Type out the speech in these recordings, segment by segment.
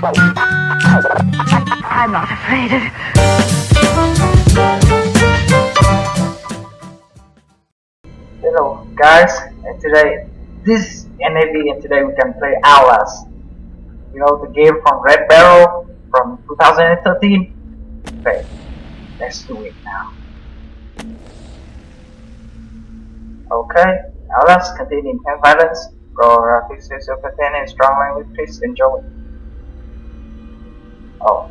I'm not afraid. Hello guys, and today this is NAV and today we can play Outlast. You know the game from Red Barrel from 2013? Okay, let's do it now. Okay, Outlast containing intense violence, gore graphics, content, and strong language. Please enjoy. Oh.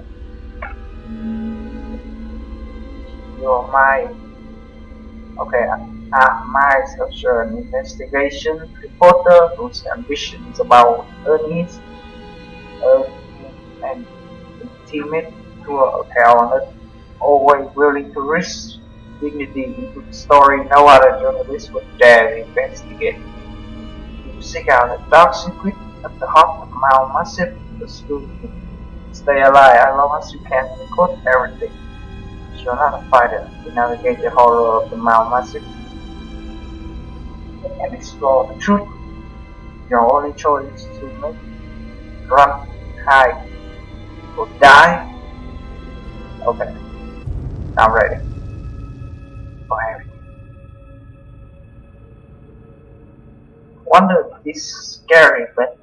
You're my... Okay, uh, my social investigation reporter whose ambition is about earnings uh, and intimate to a talent, always willing to risk dignity into the story no other journalist would dare investigate. You seek out a dark secret at the heart of Mount Massive, the school. Stay alive as long as you can record everything. You're not a fighter to navigate the horror of the Mount Massive and explore the truth. Your only choice is to make run, hide, or die. Okay, I'm ready. Wonder if this is scary, but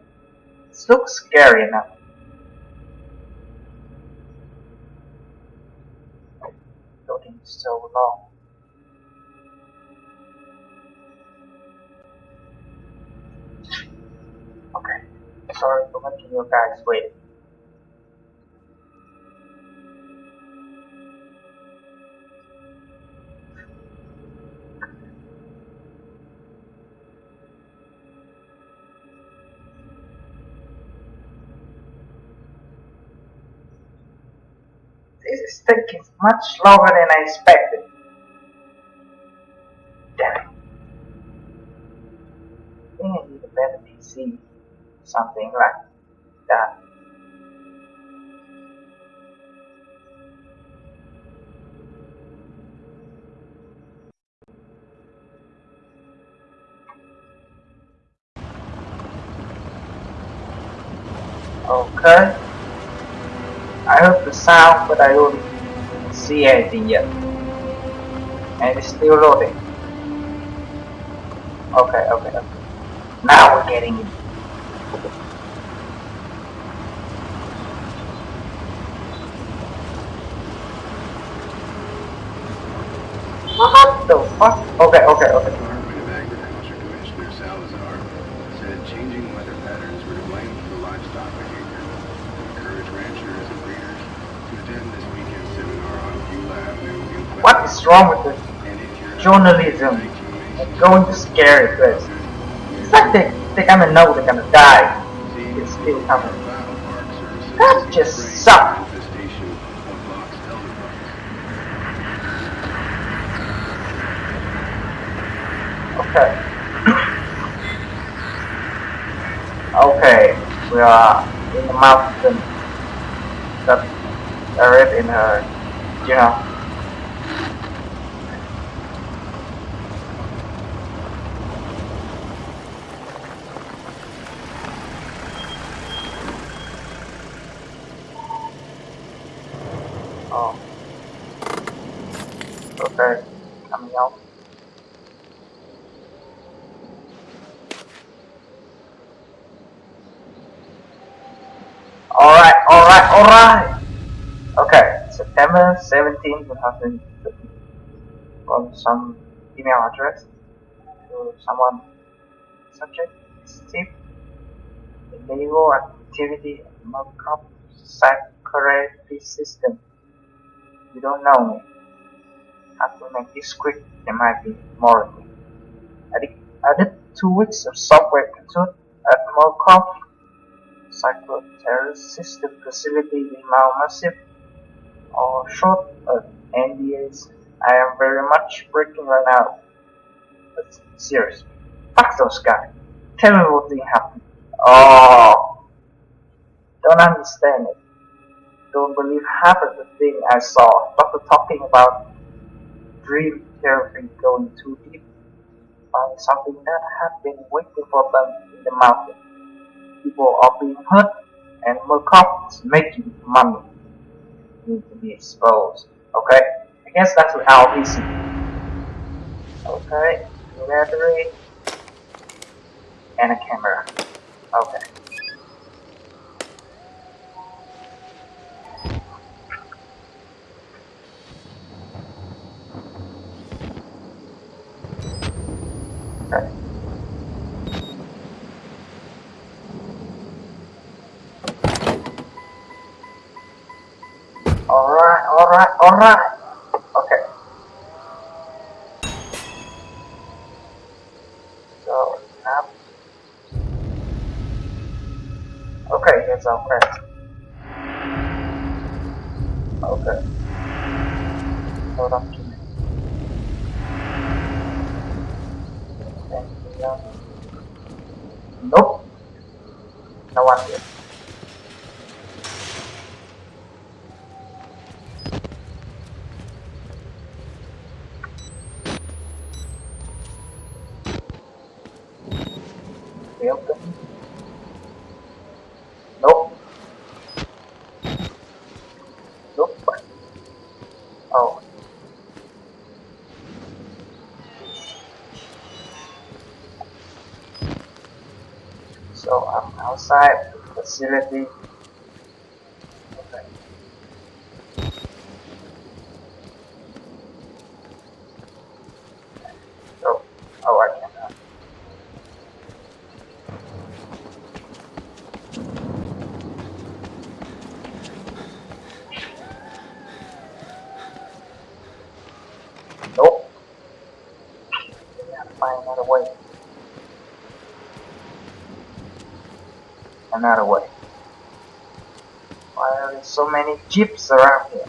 it looks scary enough. So long. Okay, sorry for making you guys wait. This is much longer than I expected. Damn it. I think I need a better PC. Something like that. Okay. I heard the sound, but I don't see anything yet. And it's still loading. Okay, okay, okay. Now we're getting it. What the fuck? Okay, okay, okay. Department of Agriculture Commissioner Salazar said changing weather patterns were to blame for the livestock behavior. Encourage ranchers and breeders to attend this weekend seminar on Beulah Avenue in What is wrong with this And if you're journalism and going to scary place? It's like they, they kinda know they're gonna die. It's still coming. That just sucks. Okay. okay, we are in the mountain that are in her, you know. Oh. Okay, coming out. Alright, alright! Okay, September 17, 2013. From some email address to someone. Subject Steve. Illegal activity Murkoff Psychotherapy System. You don't know me. Have to make this quick, there might be more of did, I did two weeks of software cartoon at Murkoff psychoterrorist system facility in Massive or short of NDAs. I am very much breaking right now. But seriously, fuck those guys. Tell me what thing happened. Oh, don't understand it. Don't believe half of the thing I saw. Doctor talking about dream therapy going too deep. Find something that had been waiting for them in the mountain people are being hurt animal companies making money need to be exposed. Okay? I guess that's what LBC. Okay, battery and a camera. Okay. Alright. Okay. So, now. Okay, here's our quest. Okay. Hold on to me. Anything else? Nope. No one here. So I'm outside the facility. Okay. Oh, oh, I cannot. Nope. We have to find another way. Another way. Why are there so many jeeps around here?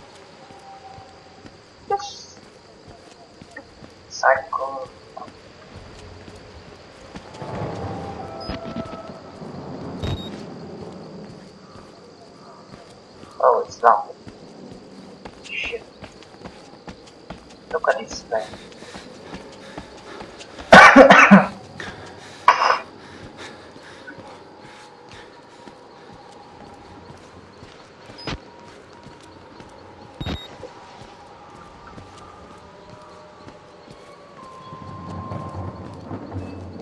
Just cycle. Oh, it's not. Shit. Look at this thing.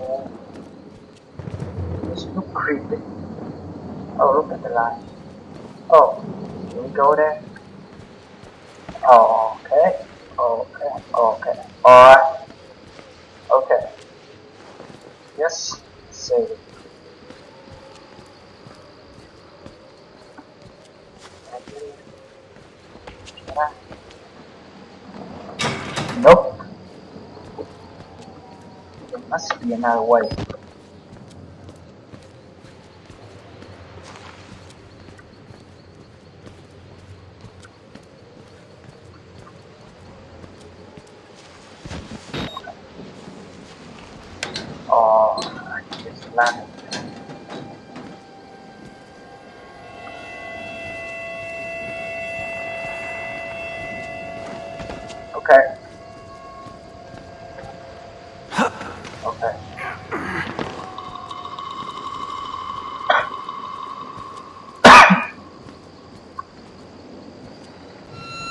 Oh. This look creepy. Oh, look at the light. Oh, can we go there? Oh, okay. Okay. Okay. Alright. Okay. Yes. Save. Nope. There must be another way. Oh, I just landed. Okay. Okay.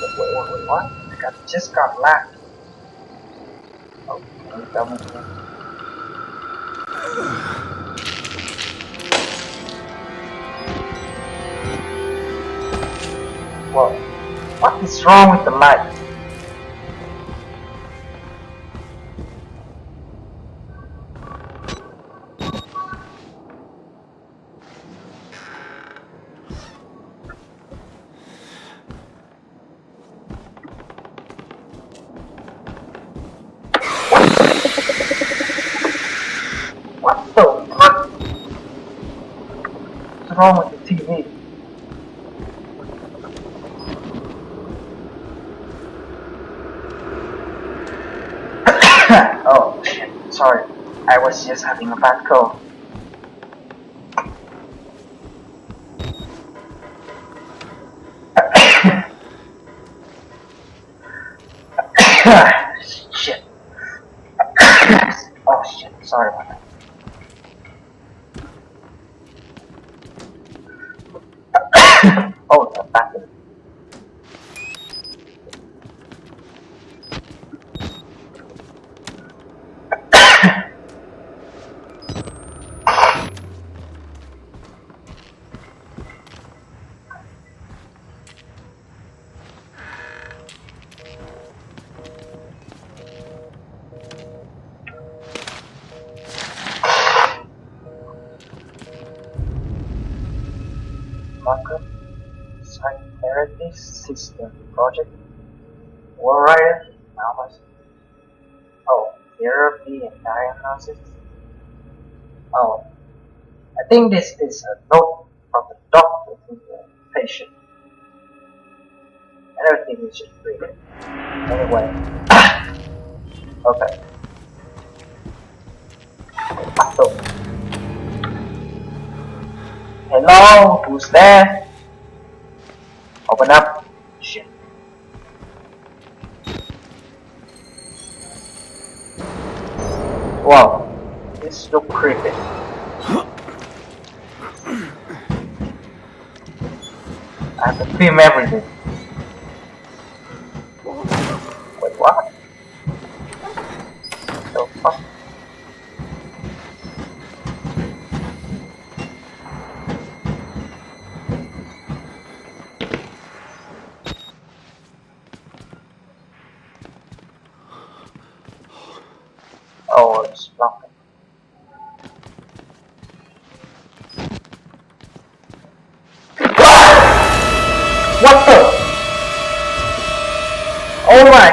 wait, wait, wait, wait, what? I got, just got lagged. Oh, double again. Whoa. What is wrong with the light? Wrong with the TV? oh shit, sorry. I was just having a bad cold. Murkoff Psychotherapy System Project Warrior Numbers Oh, therapy and diagnosis Oh, I think this is a note from the doctor to the patient. I don't think we should read it. Anyway. okay. So, Hello, who's there? Open up. Shit. Wow, this look creepy. I have to film everything.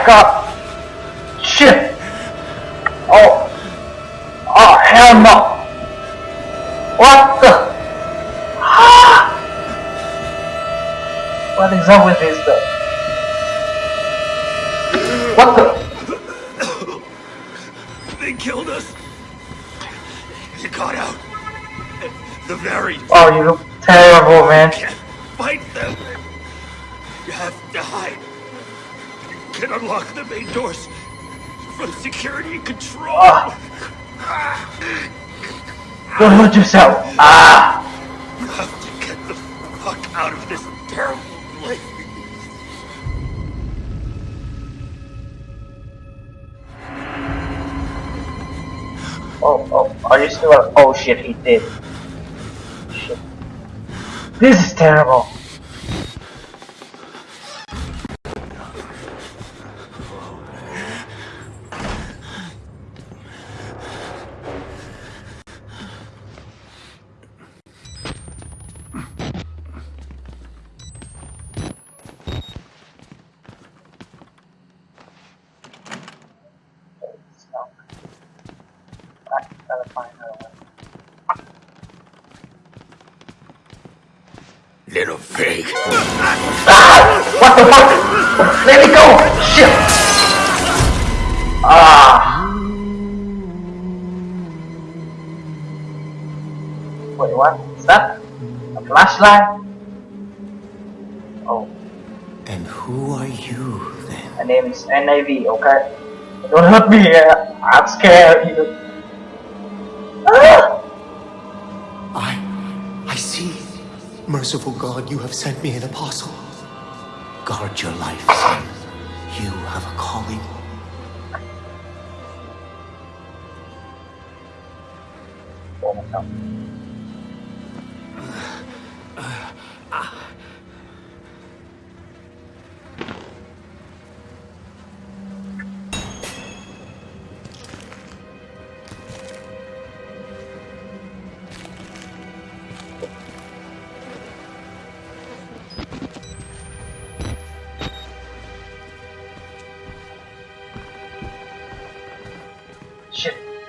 My god! Shit! Oh! Oh hell no! What the? What is up with this though? What the? They killed us. You got out. The very Oh, you look terrible, man. can't fight them. Can unlock the main doors from security control. Don't hurt yourself. Ah! You have to get the fuck out of this terrible place. Oh, oh, are you still? Oh shit, he did. Shit. This is terrible. Little pig. What the fuck? Let me go! Shit! Ah! Wait, what? Is that a flashlight? Oh, And who are you then? my name is NAV, okay? Don't hurt me, I'm scared. You. Ah! I I see. Merciful God, you have sent me an apostle. Guard your life, son. You have a calling. Oh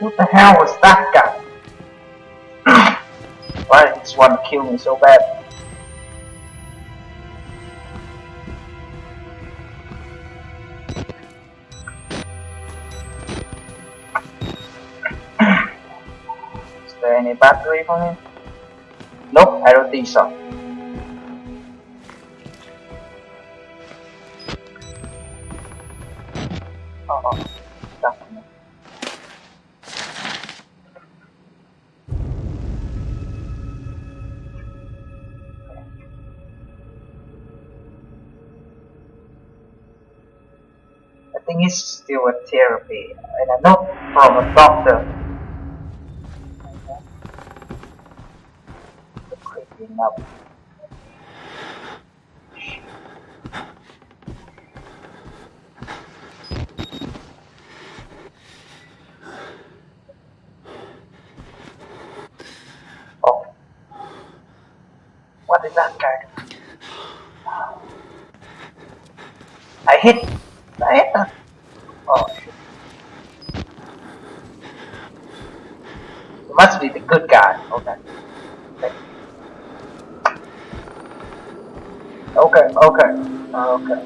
what the hell was that guy? Why did this one kill me so bad? Is there any battery for him? Nope, I don't think so. And a note from a doctor. Up. What is that guy? I hit. I hit her. Oh shit. It must be the good guy. Okay. Okay. Okay.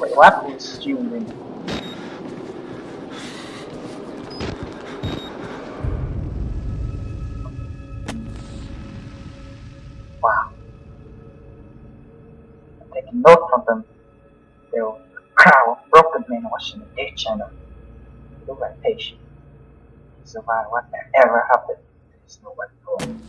Wait, what? June? Wow. I'm taking note from them. A crowd broken men watching the Death Channel. Look like patient. He survived whatever happened. There's nobody home. Is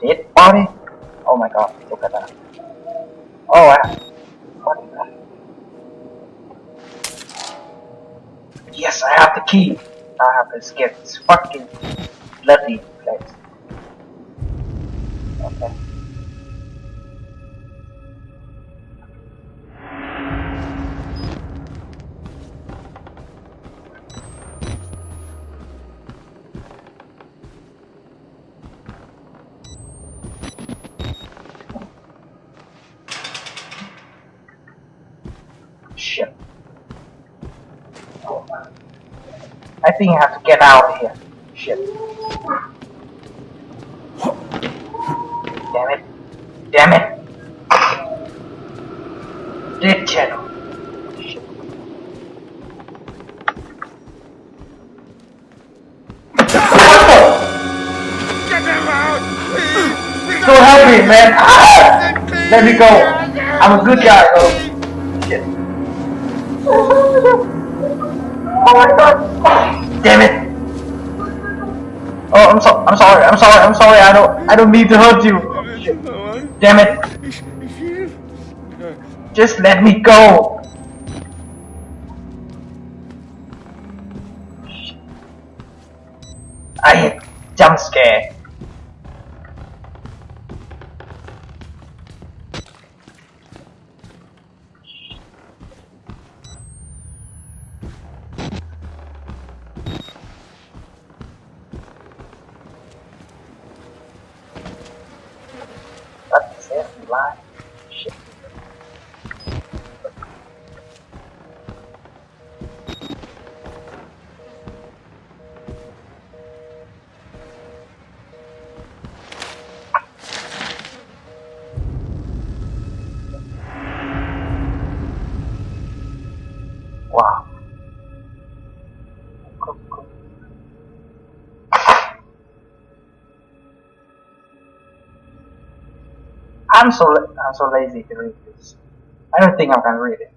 dead body? Oh my god, look at that. Oh wow. What is that? Yes, I have the key. I have to escape this fucking bloody place. I have to get out of here. Shit. Damn it. Damn it. Dead channel. Get them out! So help me, man. Ah! Let me go. I'm a good guy, though. Shit. Oh my god. Damn it. Oh, I'm so I'm sorry. I'm sorry. I'm sorry. I don't I don't mean to hurt you. Damn it. Just let me go. That's I'm so I'm so lazy to read this. I don't think I can read it.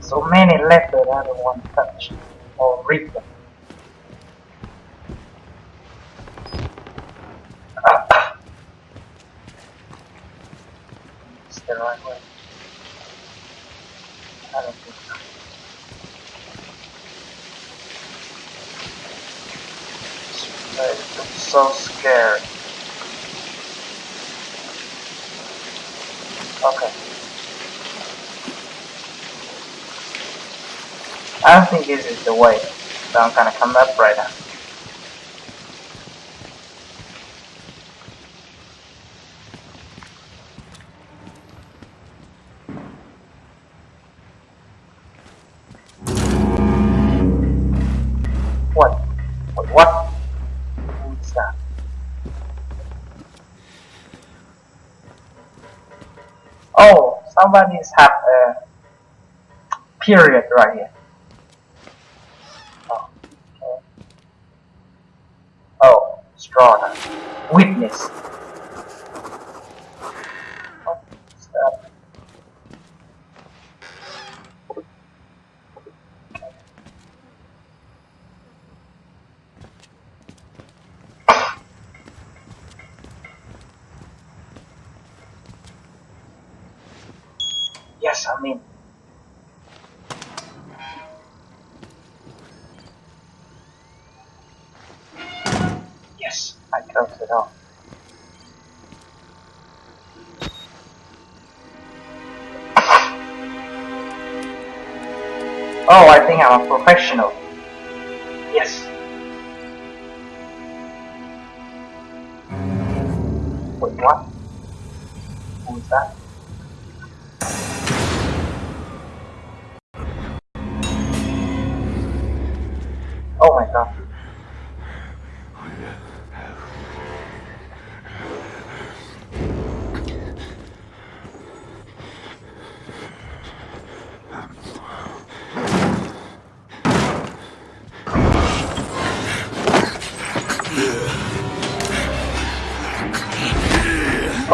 So many letters I don't want to touch or read them. The right way. I don't think so. I'm so scared. I don't think this is the way, so I'm gonna come up right now. What? What? Oh, somebody's have a period right here. Oh, straw now. Witness. Oh, stop. Yes, I'm in. Oh, I think I'm a professional. Yes. Wait, what? Who is that? Oh my god.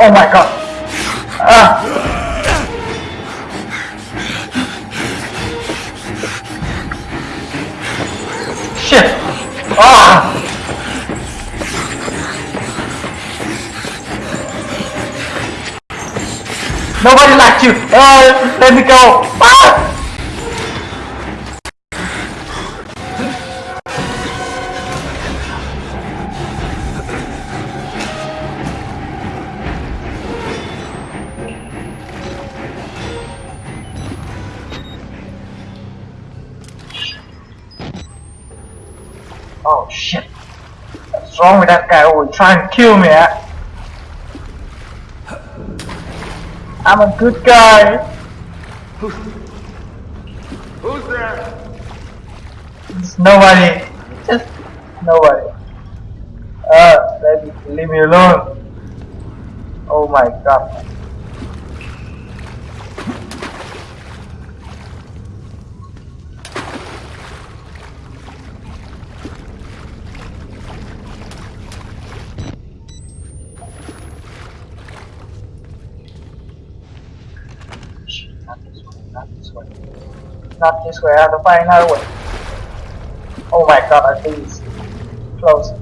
Oh my god. Ah. Shit. Ah. Nobody liked you. Uh, let me go. Ah. Wrong with that guy? Oh, he's trying to kill me. eh? I'm a good guy. Who's there? It's nobody. Just nobody. Uh, let me, leave me alone. Oh my god. Shit, Not this way, not this way. Not this way, I have to find another way. Oh my god, it's close.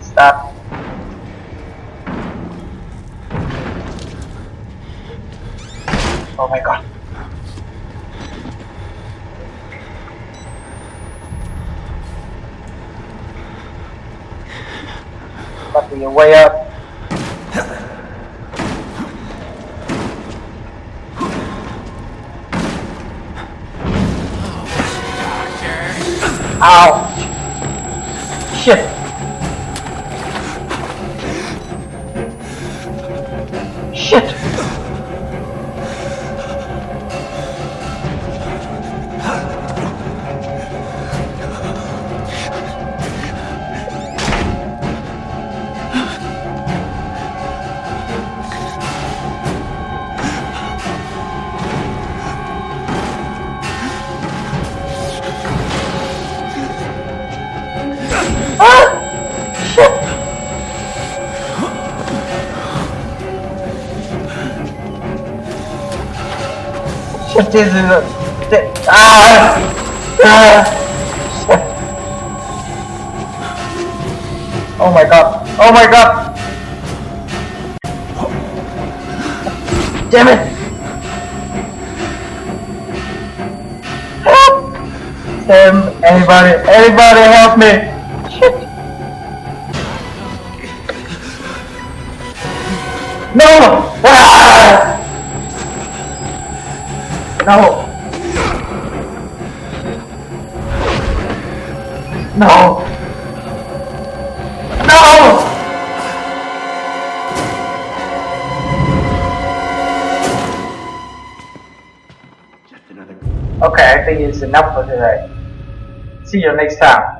Stop. Oh my god. Must be way up. Ow! Shit! This is a... thi- Ah! Ah! Oh my god. Oh my god! Damn it! Help! Damn, anybody, anybody help me! No! No! No! No! Okay, I think it's enough for today. See you next time.